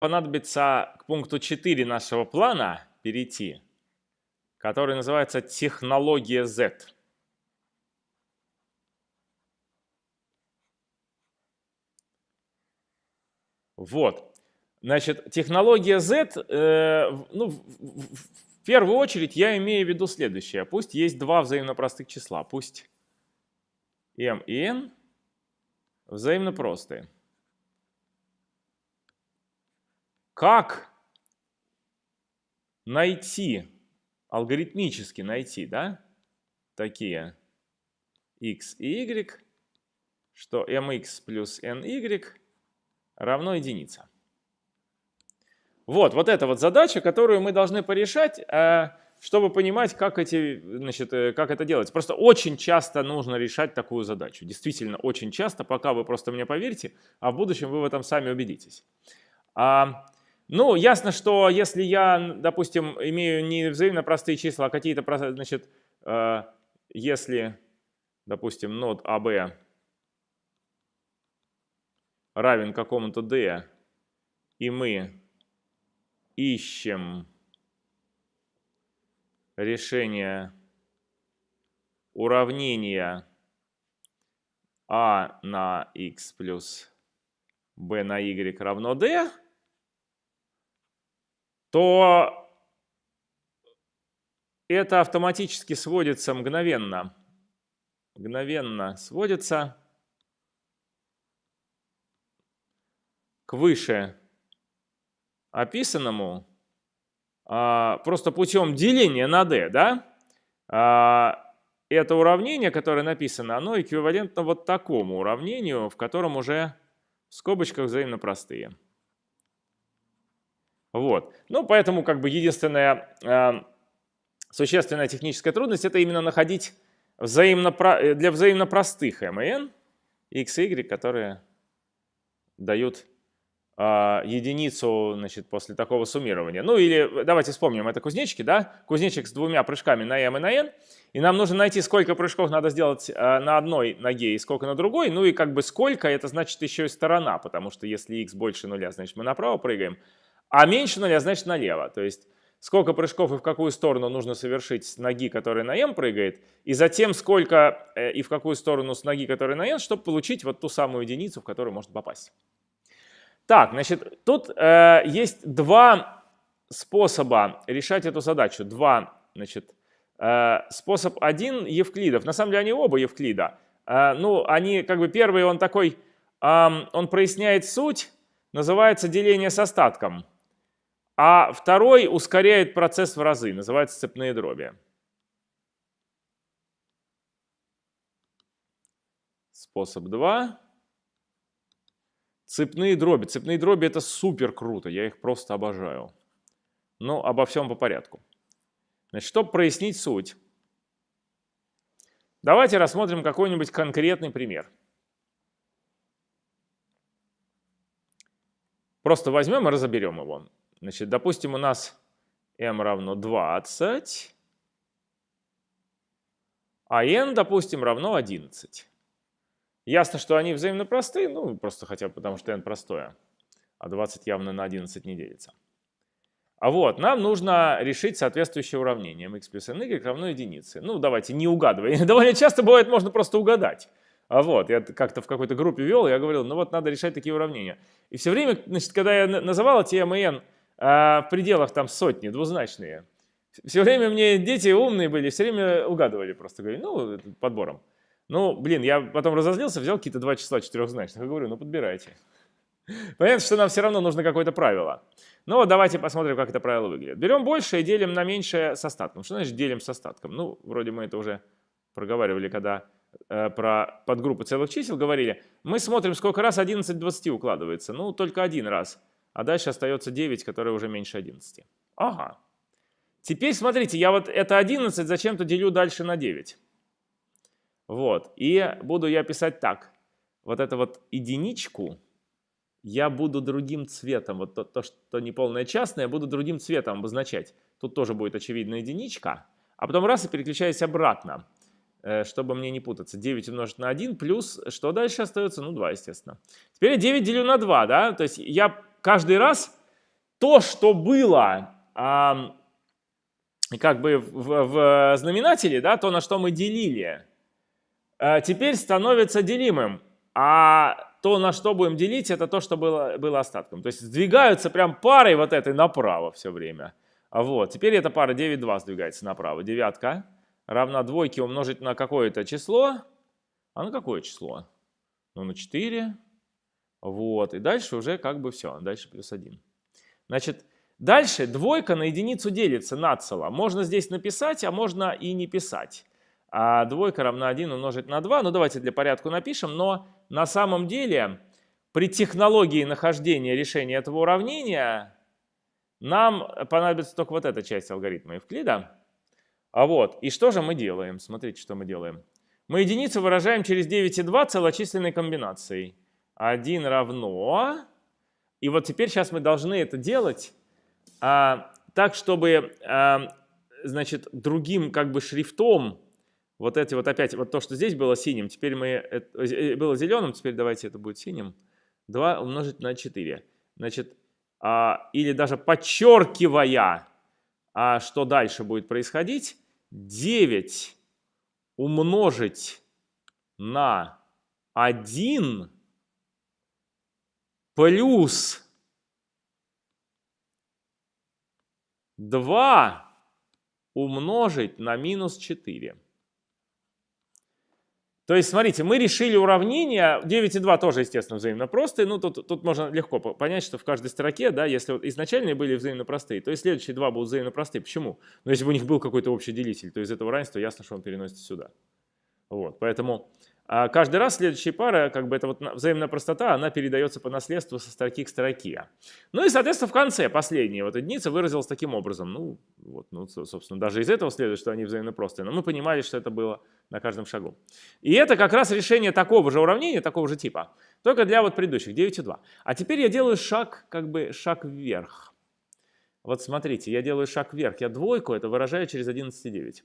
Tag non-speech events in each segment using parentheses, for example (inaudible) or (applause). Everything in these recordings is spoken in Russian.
понадобится к пункту 4 нашего плана перейти, который называется технология Z. Вот. Значит, технология Z, э, ну, в, в, в первую очередь я имею в виду следующее. Пусть есть два взаимно простых числа. Пусть m и n взаимно простые. Как найти, алгоритмически найти, да, такие x и y, что mx плюс ny равно единице. Вот, вот это вот задача, которую мы должны порешать, э, чтобы понимать, как, эти, значит, э, как это делать. Просто очень часто нужно решать такую задачу. Действительно, очень часто, пока вы просто мне поверите, а в будущем вы в этом сами убедитесь. А, ну, ясно, что если я, допустим, имею не взаимно простые числа, а какие-то, значит, э, если, допустим, нод АБ равен какому-то d, и мы ищем решение уравнения а на x плюс b на y равно d, то это автоматически сводится мгновенно. Мгновенно сводится к выше описанному а, просто путем деления на d, да, а, это уравнение, которое написано, оно эквивалентно вот такому уравнению, в котором уже в скобочках взаимно простые. Вот. Ну, поэтому как бы единственная э, существенная техническая трудность это именно находить взаимно, для взаимно простых m и n x и y, которые дают а, единицу значит, после такого суммирования. Ну или давайте вспомним, это кузнечики, да? Кузнечик с двумя прыжками на m и на n. И нам нужно найти, сколько прыжков надо сделать а, на одной ноге и сколько на другой. Ну и как бы сколько, это значит еще и сторона, потому что если x больше нуля, значит мы направо прыгаем, а меньше нуля, значит налево. То есть сколько прыжков и в какую сторону нужно совершить с ноги, которая на m прыгает, и затем сколько э, и в какую сторону с ноги, которая на n, чтобы получить вот ту самую единицу, в которую может попасть. Так, значит, тут э, есть два способа решать эту задачу. Два, значит, э, способ один Евклидов. На самом деле они оба Евклида. Э, ну, они, как бы, первый, он такой, э, он проясняет суть, называется деление с остатком. А второй ускоряет процесс в разы, называется цепные дроби. Способ 2. Цепные дроби. Цепные дроби это супер круто, я их просто обожаю. Но обо всем по порядку. Значит, чтобы прояснить суть, давайте рассмотрим какой-нибудь конкретный пример. Просто возьмем и разоберем его. Значит, допустим, у нас m равно 20, а n, допустим, равно 11. Ясно, что они взаимно простые, ну, просто хотя бы потому, что n простое, а 20 явно на 11 не делится. А вот, нам нужно решить соответствующее уравнение. mx плюс ny равно единице. Ну, давайте, не угадывай. (laughs) Довольно часто бывает, можно просто угадать. А вот, я как-то в какой-то группе вел, я говорил, ну вот надо решать такие уравнения. И все время, значит, когда я называл эти m и n а, в пределах там сотни, двузначные, все время мне дети умные были, все время угадывали просто, говорю, ну, подбором. Ну, блин, я потом разозлился, взял какие-то два числа четырехзначных и говорю, ну подбирайте. Понятно, что нам все равно нужно какое-то правило. Но давайте посмотрим, как это правило выглядит. Берем больше и делим на меньшее с остатком. Что значит делим с остатком? Ну, вроде мы это уже проговаривали, когда э, про подгруппы целых чисел говорили. Мы смотрим, сколько раз 11 20 укладывается. Ну, только один раз. А дальше остается 9, которое уже меньше 11. Ага. Теперь смотрите, я вот это 11 зачем-то делю дальше на 9. Вот. И буду я писать так. Вот это вот единичку я буду другим цветом. Вот то, то что неполное частное, я буду другим цветом обозначать. Тут тоже будет очевидно единичка. А потом раз и переключаюсь обратно, э, чтобы мне не путаться. 9 умножить на 1 плюс, что дальше остается? Ну, 2, естественно. Теперь я 9 делю на 2, да? То есть я каждый раз то, что было а, как бы в, в знаменателе, да, то, на что мы делили, а, теперь становится делимым. А то, на что будем делить, это то, что было, было остатком. То есть сдвигаются прям парой вот этой направо все время. А вот, теперь эта пара 9,2 сдвигается направо. Девятка равна двойке умножить на какое-то число. А на какое число? Ну, на 4. Вот, и дальше уже как бы все, дальше плюс 1. Значит, дальше двойка на единицу делится нацело. Можно здесь написать, а можно и не писать. А двойка равна 1 умножить на 2. Ну, давайте для порядка напишем, но на самом деле при технологии нахождения решения этого уравнения нам понадобится только вот эта часть алгоритма Евклида. А вот, и что же мы делаем? Смотрите, что мы делаем. Мы единицу выражаем через 9,2 целочисленной комбинацией. 1 равно... И вот теперь сейчас мы должны это делать а, так, чтобы, а, значит, другим как бы шрифтом вот эти вот опять, вот то, что здесь было синим, теперь мы, это, э, было зеленым, теперь давайте это будет синим. 2 умножить на 4. Значит, а, или даже подчеркивая, а что дальше будет происходить, 9 умножить на 1 плюс 2 умножить на минус 4. То есть, смотрите, мы решили уравнение, 9 и 2 тоже, естественно, взаимно простые, ну, тут, тут можно легко понять, что в каждой строке, да, если вот изначальные были взаимно простые, то есть следующие два будут взаимно простые. Почему? Ну, если бы у них был какой-то общий делитель, то из этого равенства ясно, что он переносится сюда. Вот, поэтому а каждый раз следующая пара, как бы эта вот взаимная простота, она передается по наследству со строки к строке. Ну и, соответственно, в конце последняя вот единица выразилась таким образом. Ну, вот, ну, собственно, даже из этого следует, что они взаимно простые. Но мы понимали, что это было на каждом шагу. И это как раз решение такого же уравнения, такого же типа, только для вот предыдущих 9,2. А теперь я делаю шаг, как бы шаг вверх. Вот смотрите, я делаю шаг вверх. Я двойку это выражаю через 11,9.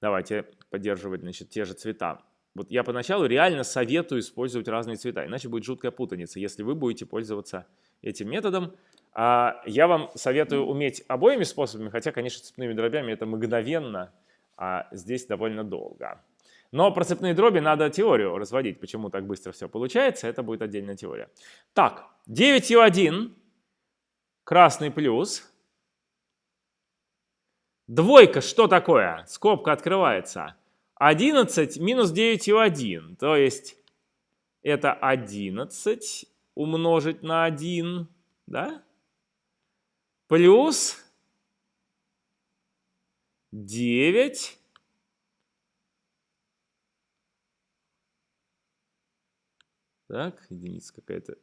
Давайте поддерживать значит, те же цвета. Вот я поначалу реально советую использовать разные цвета, иначе будет жуткая путаница, если вы будете пользоваться этим методом. А я вам советую уметь обоими способами, хотя, конечно, цепными дробями это мгновенно, а здесь довольно долго. Но про цепные дроби надо теорию разводить, почему так быстро все получается, это будет отдельная теория. Так, 9,1, красный плюс, Двойка что такое? Скобка открывается. 11 минус 9,1. То есть это 11 умножить на 1. Да? Плюс 9 Так, единица какая-то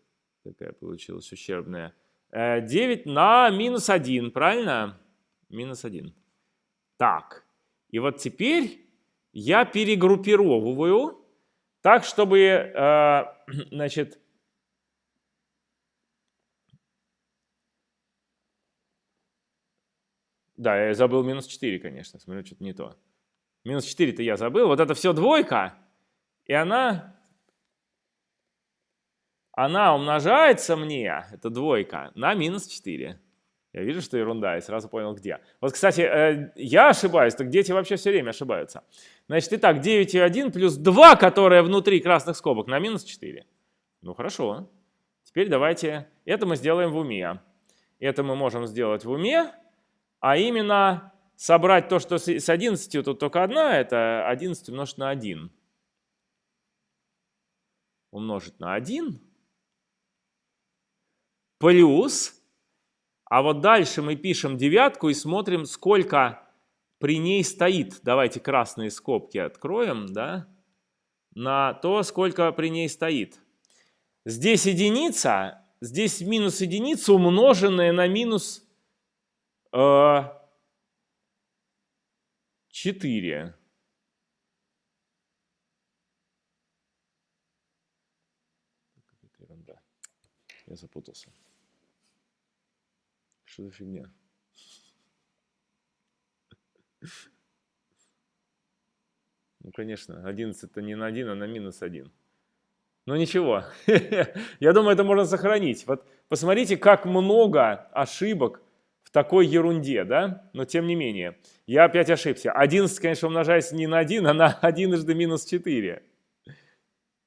такая получилась ущербная. 9 э, на минус 1, правильно? Минус 1. Так, и вот теперь я перегруппировываю так, чтобы, э, (clears throat) значит, да, я забыл минус 4, конечно, смотрю, что-то не то. Минус 4-то я забыл, вот это все двойка, и она, она умножается мне, это двойка, на минус 4. Я вижу, что ерунда, и сразу понял, где. Вот, кстати, э, я ошибаюсь, так дети вообще все время ошибаются. Значит, итак, 9,1 плюс 2, которое внутри красных скобок, на минус 4. Ну, хорошо. Теперь давайте, это мы сделаем в уме. Это мы можем сделать в уме, а именно собрать то, что с 11 тут только одна, это 11 умножить на 1. Умножить на 1 плюс а вот дальше мы пишем девятку и смотрим, сколько при ней стоит. Давайте красные скобки откроем, да, на то, сколько при ней стоит. Здесь единица, здесь минус единица, умноженная на минус э, 4. Я запутался. Что за фигня? Ну, конечно, 11 это не на 1, а на минус 1. Ну ничего, (laughs) я думаю, это можно сохранить. Вот посмотрите, как много ошибок в такой ерунде, да? Но тем не менее, я опять ошибся. 11, конечно, умножается не на 1, а на (laughs) 1 минус 4.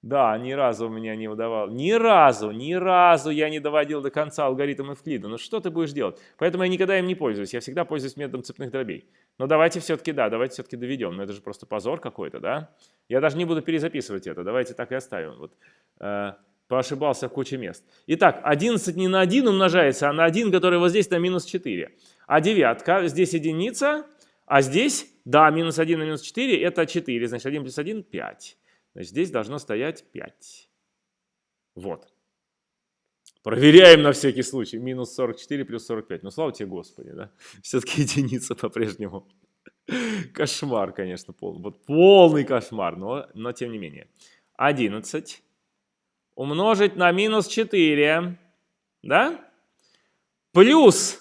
Да, ни разу у меня не удавалось. Ни разу, ни разу я не доводил до конца алгоритм Эвклида. Ну что ты будешь делать? Поэтому я никогда им не пользуюсь. Я всегда пользуюсь методом цепных дробей. Но давайте все-таки, да, давайте все-таки доведем. Но это же просто позор какой-то, да? Я даже не буду перезаписывать это. Давайте так и оставим. Вот, э, поошибался в куче мест. Итак, 11 не на 1 умножается, а на 1, который вот здесь на минус 4. А девятка, здесь единица, а здесь, да, минус 1 на минус 4 это 4. Значит, 1 плюс 1 – 5. Здесь должно стоять 5. Вот. Проверяем на всякий случай. Минус 44 плюс 45. Ну, слава тебе, Господи, да? (laughs) Все-таки единица по-прежнему. (laughs) Кошмар, конечно, полный. Вот полный кошмар, но, но тем не менее. 11 умножить на минус 4, да? Плюс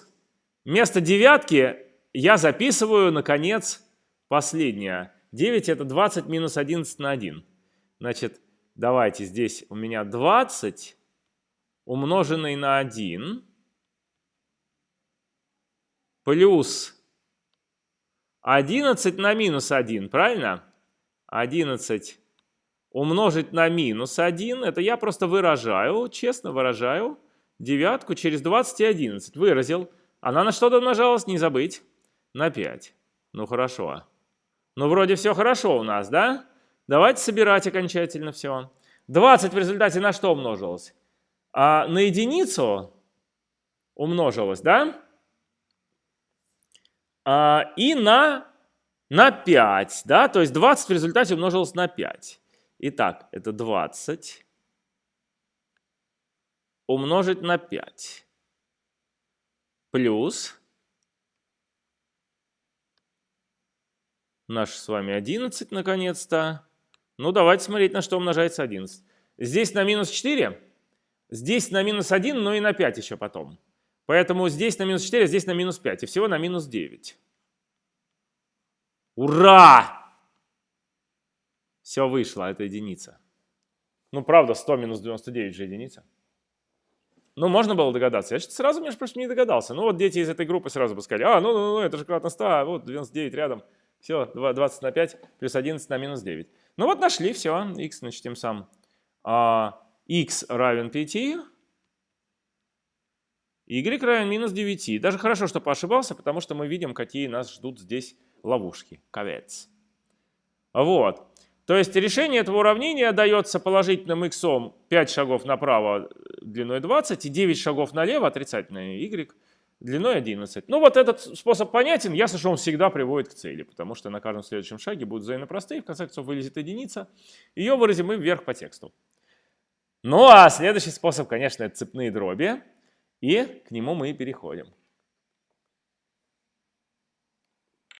вместо девятки я записываю, наконец, последнее. 9 это 20 минус 11 на 1. Значит, давайте здесь у меня 20 умноженный на 1 плюс 11 на минус 1, правильно? 11 умножить на минус 1, это я просто выражаю, честно выражаю, девятку через 20 и 11. Выразил. Она на что-то умножалась, не забыть. На 5. Ну хорошо. Ну вроде все хорошо у нас, да? Давайте собирать окончательно все. 20 в результате на что умножилось? А на единицу умножилось, да? А, и на, на 5, да? То есть 20 в результате умножилось на 5. Итак, это 20 умножить на 5 плюс наш с вами 11 наконец-то ну, давайте смотреть, на что умножается 11. Здесь на минус 4, здесь на минус 1, но и на 5 еще потом. Поэтому здесь на минус 4, здесь на минус 5. И всего на минус 9. Ура! Все вышло, это единица. Ну, правда, 100 минус 99 же единица. Ну, можно было догадаться. Я сразу, между прочим, не догадался. Ну, вот дети из этой группы сразу бы сказали, а, ну, ну, ну, это же кратно 100, а вот 99 рядом. Все, 20 на 5 плюс 11 на минус 9. Ну вот нашли, все, x, значит, тем самым а, x равен 5, y равен минус 9. Даже хорошо, что поошибался, потому что мы видим, какие нас ждут здесь ловушки, ковец. Вот. То есть решение этого уравнения дается положительным x 5 шагов направо длиной 20 и 9 шагов налево отрицательное y длиной 11. Ну вот этот способ понятен, ясно, что он всегда приводит к цели, потому что на каждом следующем шаге будут взаимно простые, в конце концов вылезет единица, ее выразим мы вверх по тексту. Ну а следующий способ, конечно, это цепные дроби, и к нему мы и переходим.